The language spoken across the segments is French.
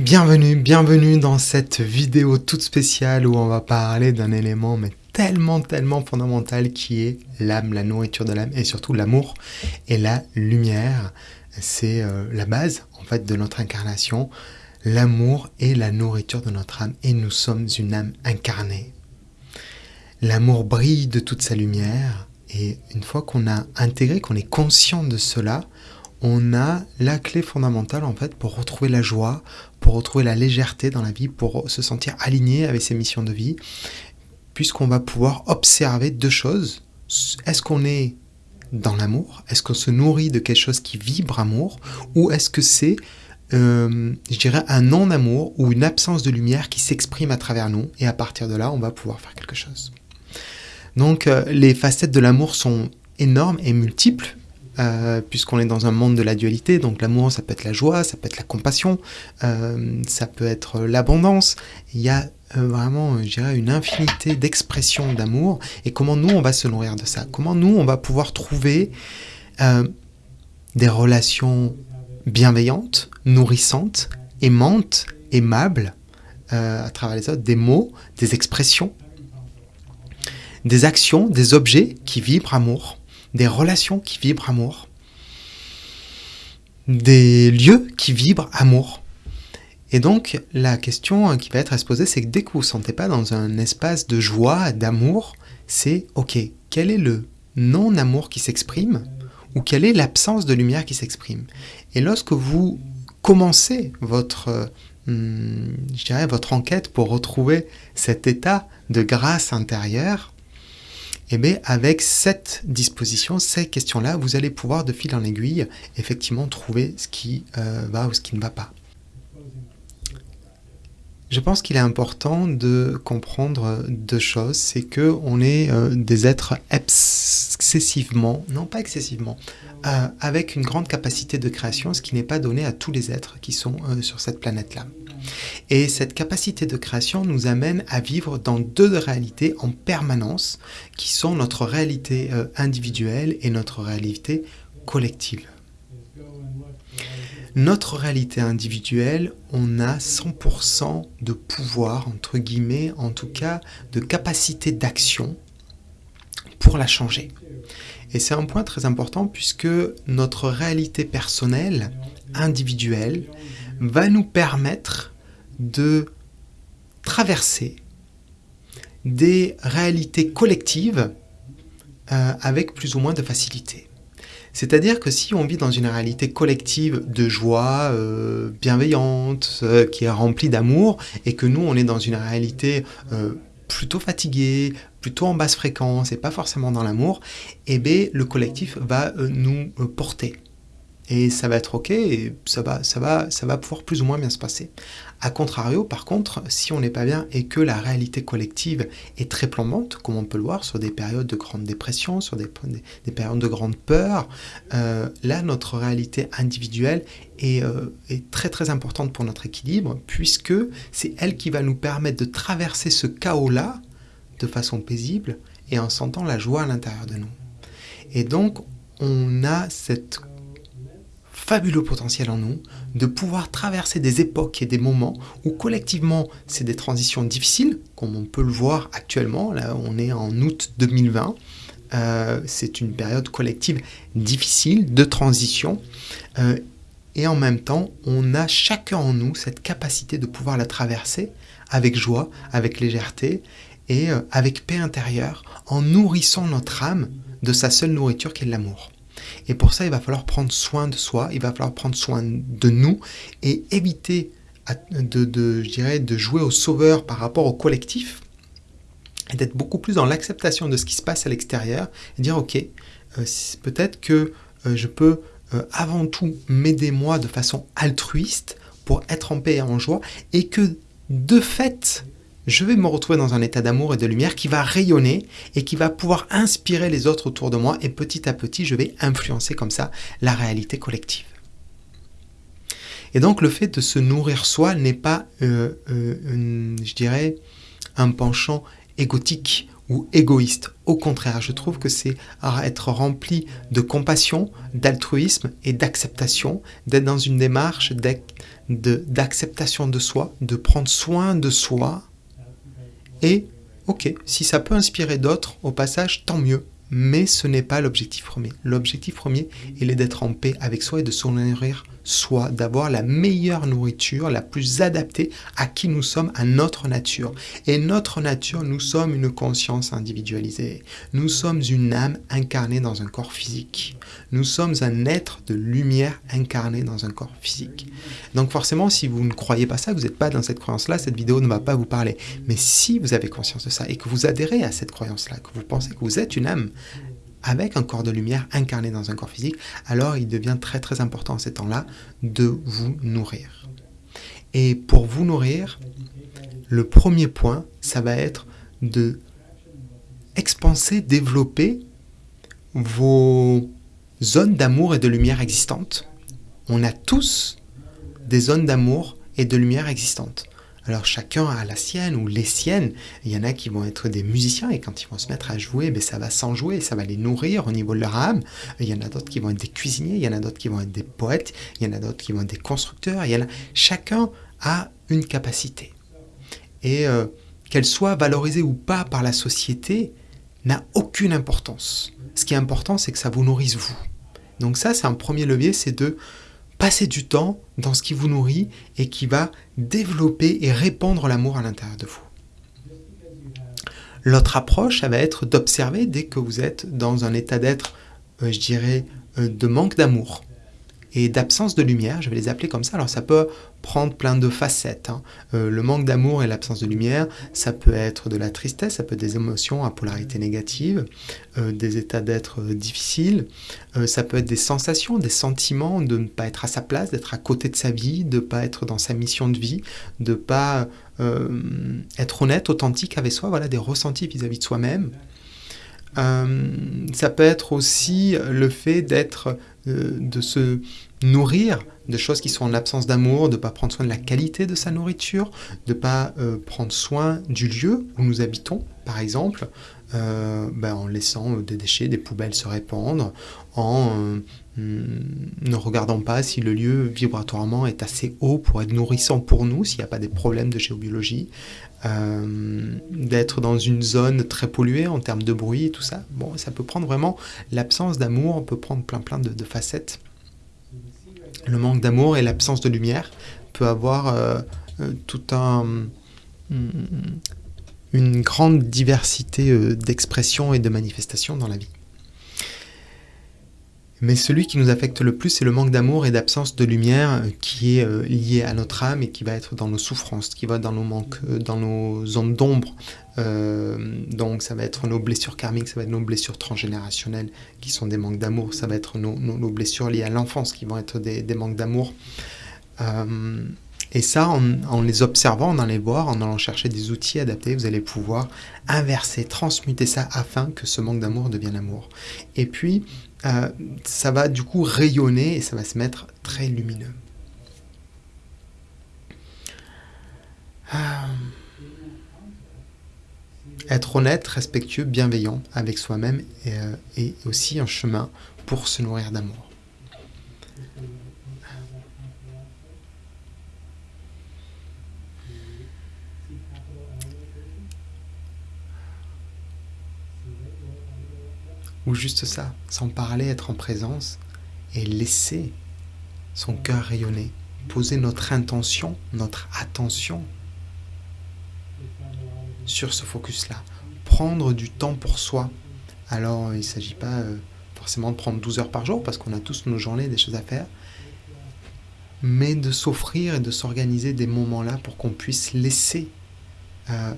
Bienvenue, bienvenue dans cette vidéo toute spéciale où on va parler d'un élément mais tellement, tellement fondamental qui est l'âme, la nourriture de l'âme et surtout l'amour et la lumière. C'est euh, la base en fait de notre incarnation. L'amour est la nourriture de notre âme et nous sommes une âme incarnée. L'amour brille de toute sa lumière et une fois qu'on a intégré, qu'on est conscient de cela, on a la clé fondamentale en fait pour retrouver la joie, pour retrouver la légèreté dans la vie, pour se sentir aligné avec ses missions de vie, puisqu'on va pouvoir observer deux choses. Est-ce qu'on est dans l'amour? Est-ce qu'on se nourrit de quelque chose qui vibre amour? Ou est-ce que c'est, euh, je dirais, un non-amour ou une absence de lumière qui s'exprime à travers nous Et à partir de là, on va pouvoir faire quelque chose? Donc, euh, les facettes de l'amour sont énormes et multiples. Euh, puisqu'on est dans un monde de la dualité, donc l'amour ça peut être la joie, ça peut être la compassion, euh, ça peut être l'abondance, il y a euh, vraiment, je dirais, une infinité d'expressions d'amour, et comment nous on va se nourrir de ça, comment nous on va pouvoir trouver des relations bienveillantes, nourrissantes, aimantes, aimables, à travers les autres, des mots, des expressions, des actions, des objets qui vibrent amour, des relations qui vibrent amour, des lieux qui vibrent amour. Et donc, la question qui va être à se poser, c'est que dès que vous ne vous sentez pas dans un espace de joie, d'amour, c'est OK, quel est le non-amour qui s'exprime ou quelle est l'absence de lumière qui s'exprime? Et lorsque vous commencez votre, hum, je dirais, votre enquête pour retrouver cet état de grâce intérieure, eh bien, avec cette disposition, ces questions-là, vous allez pouvoir, de fil en aiguille, effectivement trouver ce qui euh, va ou ce qui ne va pas. Je pense qu'il est important de comprendre deux choses. C'est que on est euh, des êtres excessivement, non pas excessivement, euh, avec une grande capacité de création, ce qui n'est pas donné à tous les êtres qui sont sur cette planète-là. Et cette capacité de création nous amène à vivre dans deux réalités en permanence, qui sont notre réalité euh, individuelle et notre réalité collective. Notre réalité individuelle, on a 100% de pouvoir, entre guillemets, en tout cas, de capacité d'action pour la changer. Et c'est un point très important puisque notre réalité personnelle, individuelle, va nous permettre de traverser des réalités collectives euh, avec plus ou moins de facilité. C'est-à-dire que si on vit dans une réalité collective de joie, euh, bienveillante, euh, qui est remplie d'amour, et que nous, on est dans une réalité plutôt fatiguée, plutôt en basse fréquence, et pas forcément dans l'amour, eh bien, le collectif va nous porter et ça va être ok, et ça va, ça, va, ça va pouvoir plus ou moins bien se passer. A contrario, par contre, si on n'est pas bien et que la réalité collective est très plombante, comme on peut le voir sur des périodes de grande dépression, sur des, des, périodes de grande peur, euh, là, notre réalité individuelle est, euh, est, très très importante pour notre équilibre, puisque c'est elle qui va nous permettre de traverser ce chaos-là de façon paisible et en sentant la joie à l'intérieur de nous. Et donc, on a cette fabuleux potentiel en nous de pouvoir traverser des époques et des moments où collectivement c'est des transitions difficiles, comme on peut le voir actuellement, là on est en août 2020, euh, c'est une période collective difficile de transition, euh, et en même temps on a chacun en nous cette capacité de pouvoir la traverser avec joie, avec légèreté et euh, avec paix intérieure, en nourrissant notre âme de sa seule nourriture qui est l'amour. Et pour ça, il va falloir prendre soin de soi, il va falloir prendre soin de nous et éviter de, de jouer au sauveur par rapport au collectif et d'être beaucoup plus dans l'acceptation de ce qui se passe à l'extérieur et dire ok, euh, peut-être que euh, je peux euh, avant tout m'aider moi de façon altruiste pour être en paix et en joie et que de fait, je vais me retrouver dans un état d'amour et de lumière qui va rayonner et qui va pouvoir inspirer les autres autour de moi et petit à petit, je vais influencer comme ça la réalité collective. Et donc le fait de se nourrir soi n'est pas, euh, euh, je dirais, un penchant égotique ou égoïste. Au contraire, je trouve que c'est être rempli de compassion, d'altruisme et d'acceptation, d'être dans une démarche d'acceptation de, soi, de prendre soin de soi. Et, ok, si ça peut inspirer d'autres, au passage, tant mieux. Mais ce n'est pas l'objectif premier. L'objectif premier, il est d'être en paix avec soi et de se nourrir soit d'avoir la meilleure nourriture, la plus adaptée à qui nous sommes, à notre nature. Et notre nature, nous sommes une conscience individualisée. Nous sommes une âme incarnée dans un corps physique. Nous sommes un être de lumière incarné dans un corps physique. Donc forcément, si vous ne croyez pas ça, vous n'êtes pas dans cette croyance-là, cette vidéo ne va pas vous parler. Mais si vous avez conscience de ça et que vous adhérez à cette croyance-là, que vous pensez que vous êtes une âme avec un corps de lumière incarné dans un corps physique, alors il devient très très important en ces temps-là de vous nourrir. Et pour vous nourrir, le premier point, ça va être de expanser, développer vos zones d'amour et de lumière existantes. On a tous des zones d'amour et de lumière existantes. Alors chacun a la sienne ou les siennes. Il y en a qui vont être des musiciens et quand ils vont se mettre à jouer, ben, ça va s'enjouer, ça va les nourrir au niveau de leur âme. Il y en a d'autres qui vont être des cuisiniers, il y en a d'autres qui vont être des poètes, il y en a d'autres qui vont être des constructeurs. Il y en a... Chacun a une capacité. Et euh, qu'elle soit valorisée ou pas par la société n'a aucune importance. Ce qui est important, c'est que ça vous nourrisse vous. Donc ça, c'est un premier levier, c'est de Passez du temps dans ce qui vous nourrit et qui va développer et répandre l'amour à l'intérieur de vous. L'autre approche, ça va être d'observer dès que vous êtes dans un état d'être, euh, je dirais, euh, de manque d'amour et d'absence de lumière, je vais les appeler comme ça. Alors ça peut prendre plein de facettes. Hein. Euh, le manque d'amour et l'absence de lumière, ça peut être de la tristesse, ça peut être des émotions à polarité négative, euh, des états d'être euh, difficiles, ça peut être des sensations, des sentiments de ne pas être à sa place, d'être à côté de sa vie, de ne pas être dans sa mission de vie, de ne pas être honnête, authentique avec soi, voilà, des ressentis vis-à-vis de soi-même. ça peut être aussi le fait d'être euh, de se nourrir de choses qui sont en absence d'amour, de ne pas prendre soin de la qualité de sa nourriture, de ne pas euh, prendre soin du lieu où nous habitons, par exemple, euh, ben, en laissant des déchets, des poubelles se répandre, en ne regardant pas si le lieu vibratoirement est assez haut pour être nourrissant pour nous, s'il n'y a pas des problèmes de géobiologie, d'être dans une zone très polluée en termes de bruit et tout ça. Bon, ça peut prendre vraiment l'absence d'amour, on peut prendre plein plein de, facettes. Le manque d'amour et l'absence de lumière peut avoir euh, euh, tout un une grande diversité euh, d'expressions et de manifestations dans la vie. Mais celui qui nous affecte le plus, c'est le manque d'amour et d'absence de lumière euh, qui est euh, lié à notre âme et qui va être dans nos souffrances, qui va dans nos manques, dans nos zones d'ombre. donc ça va être nos blessures karmiques, ça va être nos blessures transgénérationnelles qui sont des manques d'amour, ça va être nos, blessures liées à l'enfance qui vont être des, manques d'amour. Et ça, en, les observant, en allant les voir, en allant chercher des outils adaptés, vous allez pouvoir inverser, transmuter ça afin que ce manque d'amour devienne amour. Et puis, euh, ça va du coup rayonner et ça va se mettre très lumineux. Euh, être honnête, respectueux, bienveillant avec soi-même est euh, aussi un chemin pour se nourrir d'amour. Ou juste ça, sans parler, être en présence et laisser son cœur rayonner, poser notre intention, notre attention sur ce focus-là. Prendre du temps pour soi. Alors, il ne s'agit pas euh, forcément de prendre 12 heures par jour, parce qu'on a tous nos journées, des choses à faire, mais de s'offrir et de s'organiser des moments-là pour qu'on puisse laisser euh,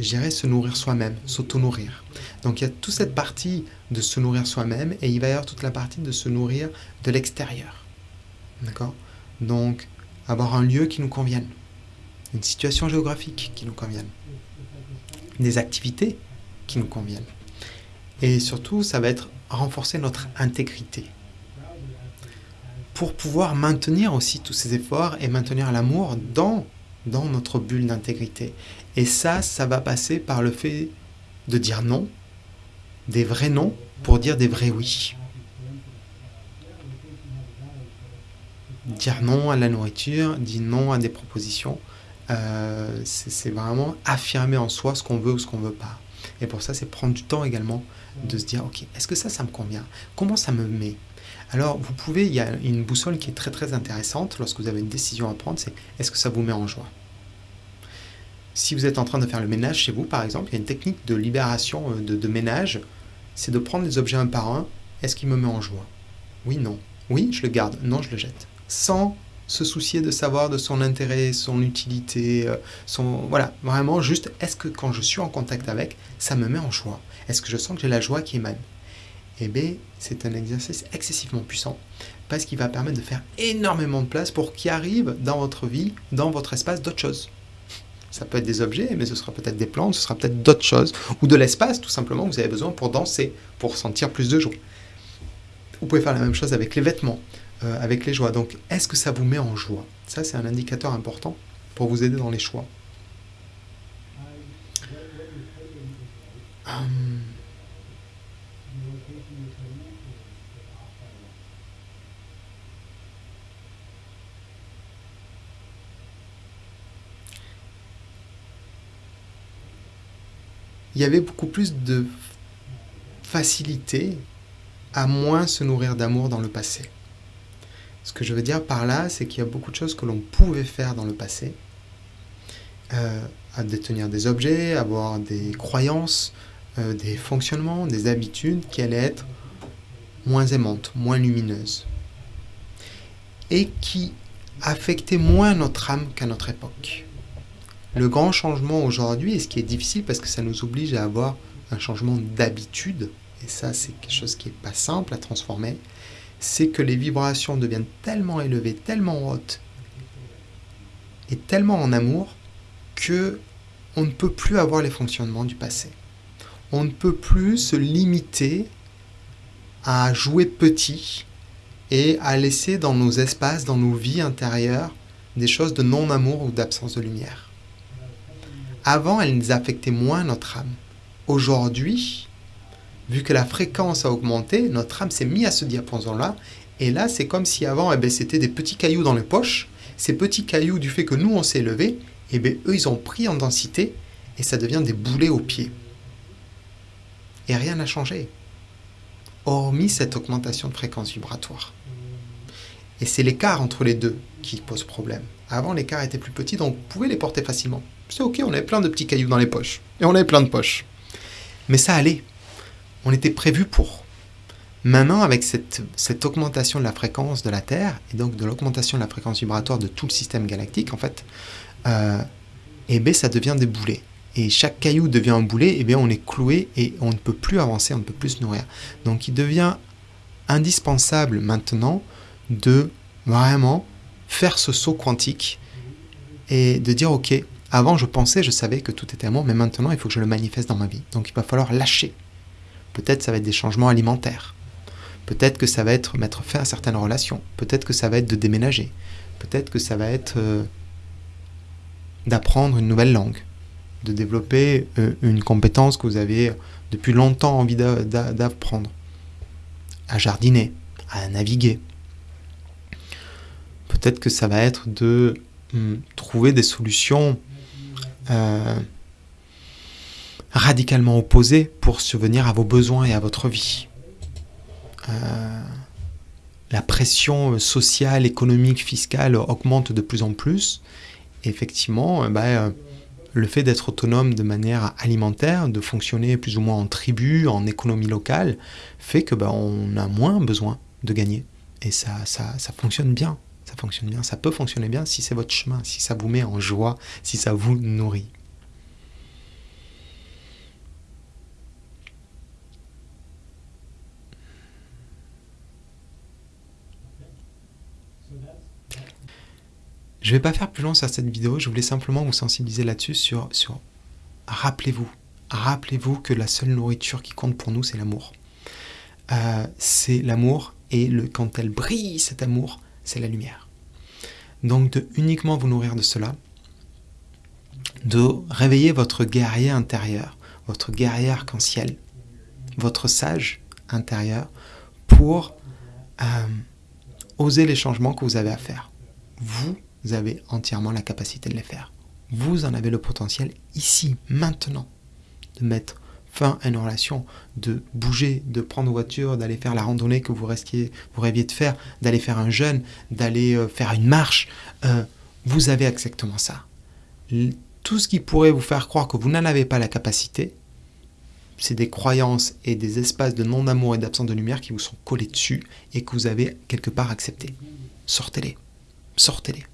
J'irai se nourrir soi-même, s'auto-nourrir. Donc il y a toute cette partie de se nourrir soi-même et il va y avoir toute la partie de se nourrir de l'extérieur. D'accord? Donc avoir un lieu qui nous convienne, une situation géographique qui nous convienne, des activités qui nous conviennent. Et surtout, ça va être renforcer notre intégrité. Pour pouvoir maintenir aussi tous ces efforts et maintenir l'amour dans dans notre bulle d'intégrité. Et ça, ça va passer par le fait de dire non, des vrais non, pour dire des vrais oui. dire non à la nourriture, dire non à des propositions. Euh, c'est vraiment affirmer en soi ce qu'on veut ou ce qu'on veut pas. Et pour ça, c'est prendre du temps également de se dire, ok, est-ce que ça, ça me convient? Comment ça me met? Alors, vous pouvez, il y a une boussole qui est très très intéressante lorsque vous avez une décision à prendre, c'est est-ce que ça vous met en joie? Si vous êtes en train de faire le ménage chez vous, par exemple, il y a une technique de libération euh, de, ménage, c'est de prendre les objets un par un, est-ce qu'il me met en joie? Oui, non. Oui, je le garde. Non, je le jette. Sans se soucier de savoir de son intérêt, son utilité, euh, son voilà, vraiment juste est-ce que quand je suis en contact avec, ça me met en joie? Est-ce que je sens que j'ai la joie qui émane? Eh bien, c'est un exercice excessivement puissant parce qu'il va permettre de faire énormément de place pour qu'il arrive dans votre vie, dans votre espace, d'autres choses. Ça peut être des objets, mais ce sera peut-être des plantes, ce sera peut-être d'autres choses, ou de l'espace tout simplement que vous avez besoin pour danser, pour sentir plus de joie. Vous pouvez faire la même chose avec les vêtements. Euh, avec les joies. Donc, est-ce que ça vous met en joie? Ça, c'est un indicateur important pour vous aider dans les choix. Hum. Il y avait beaucoup plus de facilité à moins se nourrir d'amour dans le passé. Ce que je veux dire par là, c'est qu'il y a beaucoup de choses que l'on pouvait faire dans le passé, euh, à détenir des objets, avoir des croyances, euh, des fonctionnements, des habitudes qui allaient être moins aimantes, moins lumineuses, et qui affectaient moins notre âme qu'à notre époque. Le grand changement aujourd'hui, et ce qui est difficile parce que ça nous oblige à avoir un changement d'habitude, et ça c'est quelque chose qui n'est pas simple à transformer, c'est que les vibrations deviennent tellement élevées, tellement hautes et tellement en amour que on ne peut plus avoir les fonctionnements du passé. On ne peut plus se limiter à jouer petit et à laisser dans nos espaces, dans nos vies intérieures, des choses de non-amour ou d'absence de lumière. Avant, elles affectaient moins notre âme. Aujourd'hui, vu que la fréquence a augmenté, notre âme s'est mise à ce diapason-là. Et là, c'est comme si avant, eh ben, c'était des petits cailloux dans les poches. Ces petits cailloux, du fait que nous, on s'est élevé, eh ben, eux, ils ont pris en densité et ça devient des boulets aux pieds. Et rien n'a changé, hormis cette augmentation de fréquence vibratoire. Et c'est l'écart entre les deux qui pose problème. Avant, l'écart était plus petit, donc vous pouvez les porter facilement. C'est ok, on avait plein de petits cailloux dans les poches. Et on avait plein de poches. Mais ça allait on était prévu pour. Maintenant, avec cette, augmentation de la fréquence de la Terre, et donc de l'augmentation de la fréquence vibratoire de tout le système galactique, en fait, euh, eh bien, ça devient des boulets. Et chaque caillou devient un boulet, et eh bien, on est cloué et on ne peut plus avancer, on ne peut plus se nourrir. Donc, il devient indispensable maintenant de vraiment faire ce saut quantique et de dire, ok, avant je pensais, je savais que tout était amour, mais maintenant il faut que je le manifeste dans ma vie. Donc il va falloir lâcher Peut-être ça va être des changements alimentaires. Peut-être que ça va être mettre fin à certaines relations. Peut-être que ça va être de déménager. Peut-être que ça va être euh, d'apprendre une nouvelle langue. De développer euh, une compétence que vous avez depuis longtemps envie d'apprendre. À jardiner, à naviguer. Peut-être que ça va être de hum, trouver des solutions euh, radicalement opposés pour subvenir à vos besoins et à votre vie. Euh, la pression sociale, économique, fiscale augmente de plus en plus. effectivement, euh, bah, euh, le fait d'être autonome de manière alimentaire, de fonctionner plus ou moins en tribu, en économie locale, fait que bah, on a moins besoin de gagner. Et ça fonctionne bien. Ça fonctionne bien. Ça peut fonctionner bien si c'est votre chemin, si ça vous met en joie, si ça vous nourrit. Je ne vais pas faire plus long sur cette vidéo, je voulais simplement vous sensibiliser là-dessus sur, sur rappelez-vous, rappelez-vous que la seule nourriture qui compte pour nous, c'est l'amour. Euh, c'est l'amour et le, quand elle brille, cet amour, c'est la lumière. Donc de uniquement vous nourrir de cela, de réveiller votre guerrier intérieur, votre guerrier arc-en-ciel, votre sage intérieur, pour euh, osez les changements que vous avez à faire. Vous avez entièrement la capacité de les faire. Vous en avez le potentiel ici, maintenant, de mettre fin à une relation, de bouger, de prendre voiture, d'aller faire la randonnée que vous, restiez, vous rêviez de faire, d'aller faire un jeûne, d'aller euh, faire une marche. Euh, vous avez exactement ça. Tout ce qui pourrait vous faire croire que vous n'en avez pas la capacité, c'est des croyances et des espaces de non-amour et d'absence de lumière qui vous sont collés dessus et que vous avez quelque part accepté. Sortez-les. Sortez-les.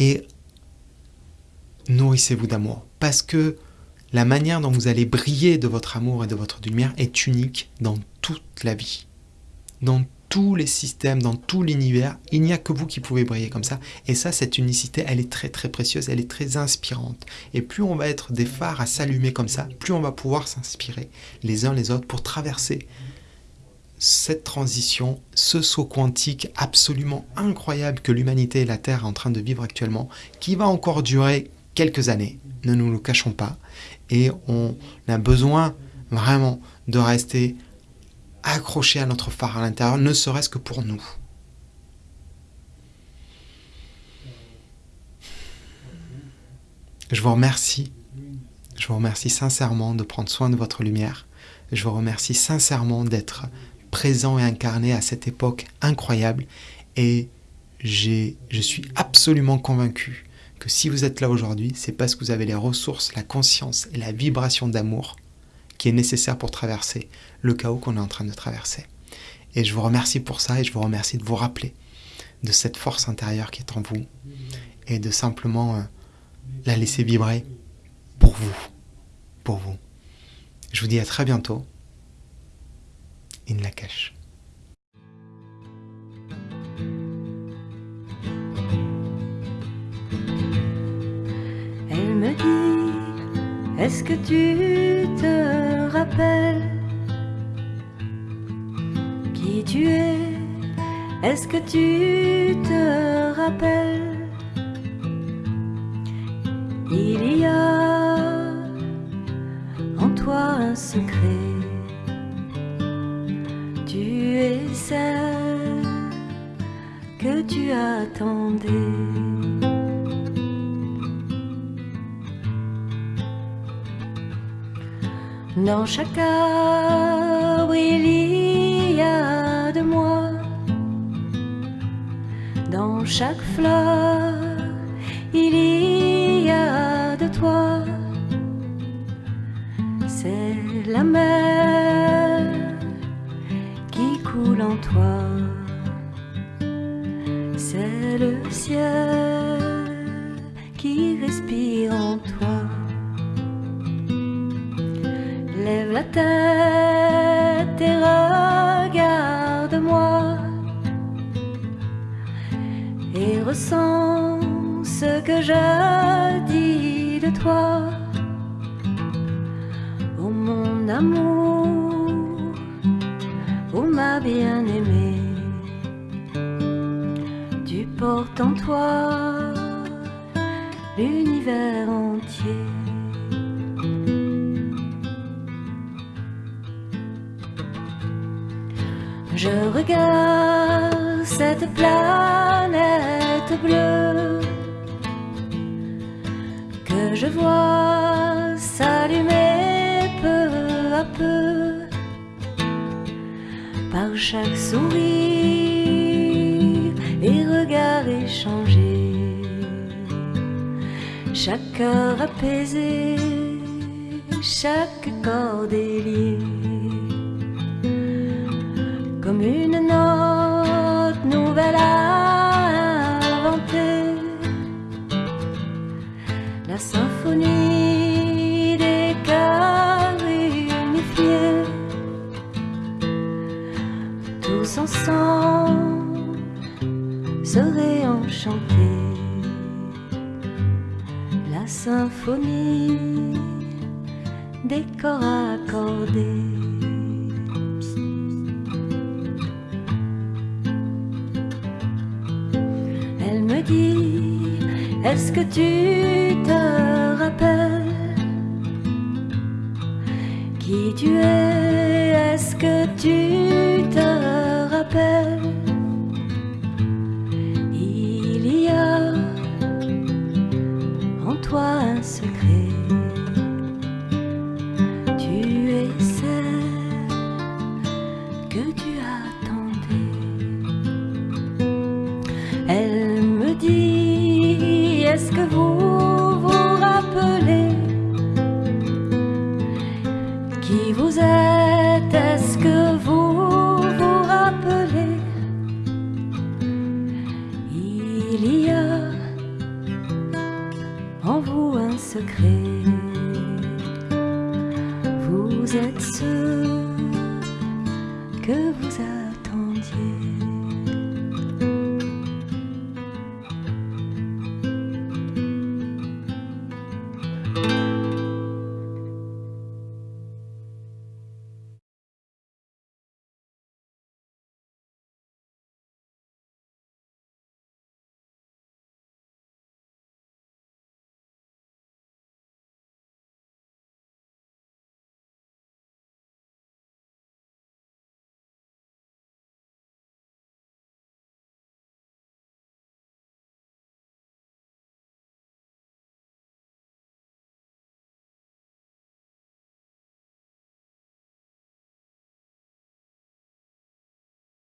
Et nourrissez-vous d'amour. Parce que la manière dont vous allez briller de votre amour et de votre lumière est unique dans toute la vie. Dans tous les systèmes, dans tout l'univers, il n'y a que vous qui pouvez briller comme ça. Et ça, cette unicité, elle est très très précieuse, elle est très inspirante. Et plus on va être des phares à s'allumer comme ça, plus on va pouvoir s'inspirer les uns les autres pour traverser cette transition, ce saut quantique absolument incroyable que l'humanité et la Terre sont en train de vivre actuellement, qui va encore durer quelques années, ne nous le cachons pas. Et on a besoin vraiment de rester accroché à notre phare à l'intérieur, ne serait-ce que pour nous. Je vous remercie. Je vous remercie sincèrement de prendre soin de votre lumière. Je vous remercie sincèrement d'être présent et incarné à cette époque incroyable. Et je suis absolument convaincu que si vous êtes là aujourd'hui, c'est parce que vous avez les ressources, la conscience et la vibration d'amour qui est nécessaire pour traverser le chaos qu'on est en train de traverser. Et je vous remercie pour ça et je vous remercie de vous rappeler de cette force intérieure qui est en vous et de simplement euh, la laisser vibrer pour vous, pour vous. Je vous dis à très bientôt. In la cache. Me dit, est-ce que tu te rappelles qui tu es? Est-ce que tu te rappelles? Il y a en toi un secret. Tu es celle que tu attendais. Dans chaque arbre, il y a de moi. Dans chaque fleur, il y a de toi. C'est la mer qui coule en toi. C'est le ciel Lève la tête et regarde-moi et ressens ce que je dis de toi. Oh mon amour, oh ma bien-aimée, tu portes en toi l'univers entier. Je regarde cette planète bleue que je vois s'allumer peu à peu par chaque sourire et regard échangé, chaque cœur apaisé, chaque corps délié une note nouvelle à inventer. La symphonie des cœurs unifiés, tous ensemble seraient enchantés. La symphonie des corps accordés. Est-ce que tu te rappelles qui tu es? Est-ce que tu te rappelles